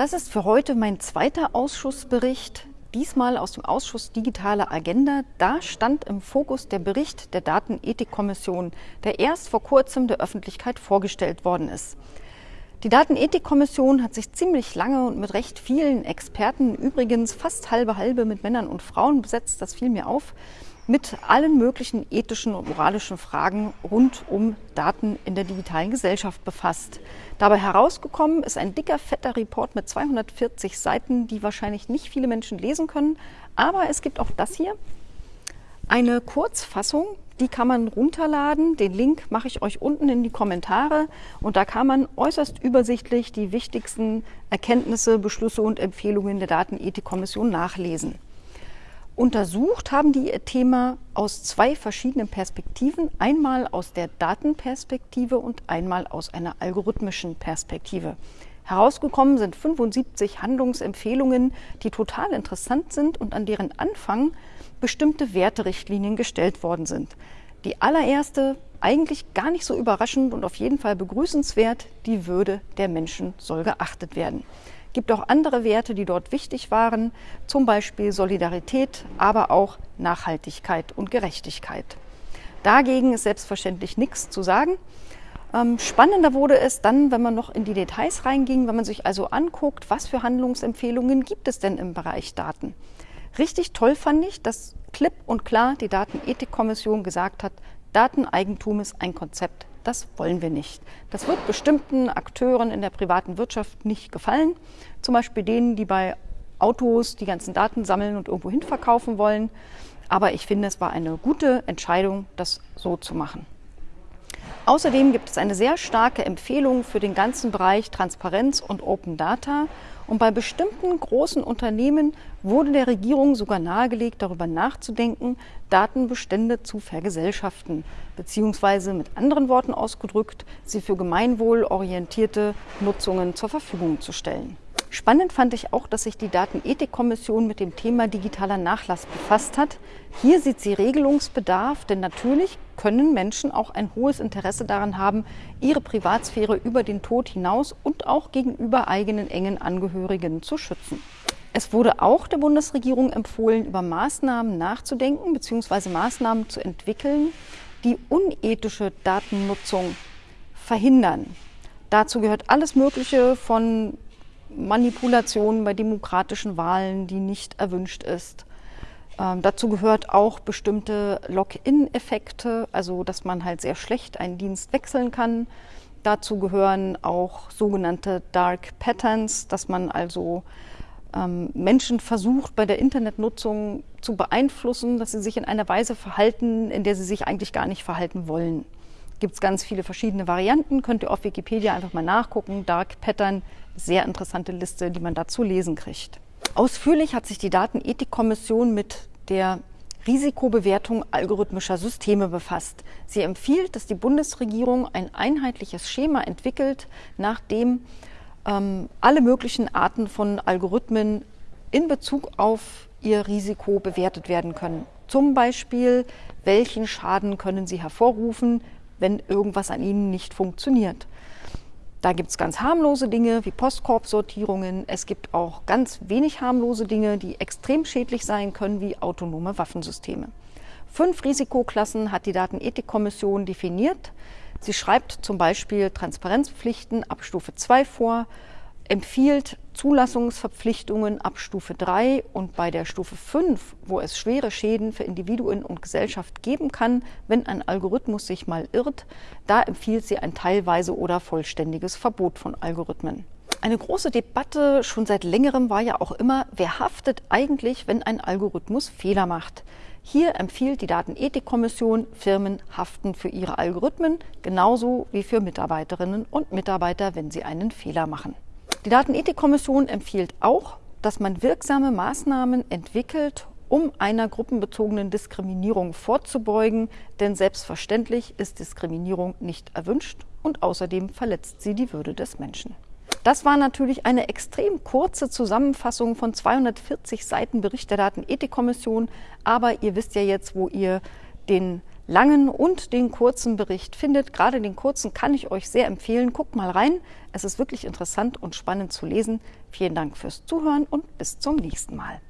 Das ist für heute mein zweiter Ausschussbericht, diesmal aus dem Ausschuss Digitale Agenda. Da stand im Fokus der Bericht der Datenethikkommission, der erst vor kurzem der Öffentlichkeit vorgestellt worden ist. Die Datenethikkommission hat sich ziemlich lange und mit recht vielen Experten, übrigens fast halbe halbe mit Männern und Frauen besetzt, das fiel mir auf, mit allen möglichen ethischen und moralischen Fragen rund um Daten in der digitalen Gesellschaft befasst. Dabei herausgekommen ist ein dicker, fetter Report mit 240 Seiten, die wahrscheinlich nicht viele Menschen lesen können. Aber es gibt auch das hier, eine Kurzfassung, die kann man runterladen. Den Link mache ich euch unten in die Kommentare. Und da kann man äußerst übersichtlich die wichtigsten Erkenntnisse, Beschlüsse und Empfehlungen der Datenethikkommission nachlesen. Untersucht haben die ihr Thema aus zwei verschiedenen Perspektiven. Einmal aus der Datenperspektive und einmal aus einer algorithmischen Perspektive. Herausgekommen sind 75 Handlungsempfehlungen, die total interessant sind und an deren Anfang bestimmte Werterichtlinien gestellt worden sind. Die allererste, eigentlich gar nicht so überraschend und auf jeden Fall begrüßenswert, die Würde der Menschen soll geachtet werden gibt auch andere Werte, die dort wichtig waren, zum Beispiel Solidarität, aber auch Nachhaltigkeit und Gerechtigkeit. Dagegen ist selbstverständlich nichts zu sagen. Ähm, spannender wurde es dann, wenn man noch in die Details reinging, wenn man sich also anguckt, was für Handlungsempfehlungen gibt es denn im Bereich Daten. Richtig toll fand ich, dass klipp und klar die Datenethikkommission gesagt hat, Dateneigentum ist ein Konzept, das wollen wir nicht. Das wird bestimmten Akteuren in der privaten Wirtschaft nicht gefallen. Zum Beispiel denen, die bei Autos die ganzen Daten sammeln und irgendwo hin verkaufen wollen. Aber ich finde, es war eine gute Entscheidung, das so zu machen. Außerdem gibt es eine sehr starke Empfehlung für den ganzen Bereich Transparenz und Open Data. Und bei bestimmten großen Unternehmen wurde der Regierung sogar nahegelegt, darüber nachzudenken, Datenbestände zu vergesellschaften, beziehungsweise mit anderen Worten ausgedrückt, sie für gemeinwohlorientierte Nutzungen zur Verfügung zu stellen. Spannend fand ich auch, dass sich die Datenethikkommission mit dem Thema digitaler Nachlass befasst hat. Hier sieht sie Regelungsbedarf, denn natürlich können Menschen auch ein hohes Interesse daran haben, ihre Privatsphäre über den Tod hinaus auch gegenüber eigenen engen Angehörigen zu schützen. Es wurde auch der Bundesregierung empfohlen, über Maßnahmen nachzudenken bzw. Maßnahmen zu entwickeln, die unethische Datennutzung verhindern. Dazu gehört alles Mögliche von Manipulation bei demokratischen Wahlen, die nicht erwünscht ist. Ähm, dazu gehört auch bestimmte Login-Effekte, also dass man halt sehr schlecht einen Dienst wechseln kann. Dazu gehören auch sogenannte Dark Patterns, dass man also ähm, Menschen versucht, bei der Internetnutzung zu beeinflussen, dass sie sich in einer Weise verhalten, in der sie sich eigentlich gar nicht verhalten wollen. Gibt es ganz viele verschiedene Varianten, könnt ihr auf Wikipedia einfach mal nachgucken. Dark Pattern sehr interessante Liste, die man dazu lesen kriegt. Ausführlich hat sich die Datenethikkommission mit der Risikobewertung algorithmischer Systeme befasst. Sie empfiehlt, dass die Bundesregierung ein einheitliches Schema entwickelt, nach dem ähm, alle möglichen Arten von Algorithmen in Bezug auf ihr Risiko bewertet werden können. Zum Beispiel, welchen Schaden können sie hervorrufen, wenn irgendwas an ihnen nicht funktioniert. Da gibt es ganz harmlose Dinge wie Postkorbsortierungen. Es gibt auch ganz wenig harmlose Dinge, die extrem schädlich sein können, wie autonome Waffensysteme. Fünf Risikoklassen hat die Datenethikkommission definiert. Sie schreibt zum Beispiel Transparenzpflichten ab Stufe 2 vor, empfiehlt Zulassungsverpflichtungen ab Stufe 3 und bei der Stufe 5, wo es schwere Schäden für Individuen und Gesellschaft geben kann, wenn ein Algorithmus sich mal irrt, da empfiehlt sie ein teilweise oder vollständiges Verbot von Algorithmen. Eine große Debatte schon seit längerem war ja auch immer, wer haftet eigentlich, wenn ein Algorithmus Fehler macht. Hier empfiehlt die Datenethikkommission, Firmen haften für ihre Algorithmen genauso wie für Mitarbeiterinnen und Mitarbeiter, wenn sie einen Fehler machen. Die Datenethikkommission empfiehlt auch, dass man wirksame Maßnahmen entwickelt, um einer gruppenbezogenen Diskriminierung vorzubeugen, denn selbstverständlich ist Diskriminierung nicht erwünscht und außerdem verletzt sie die Würde des Menschen. Das war natürlich eine extrem kurze Zusammenfassung von 240 Seiten Bericht der Datenethikkommission, aber ihr wisst ja jetzt, wo ihr den langen und den kurzen Bericht findet. Gerade den kurzen kann ich euch sehr empfehlen. Guckt mal rein. Es ist wirklich interessant und spannend zu lesen. Vielen Dank fürs Zuhören und bis zum nächsten Mal.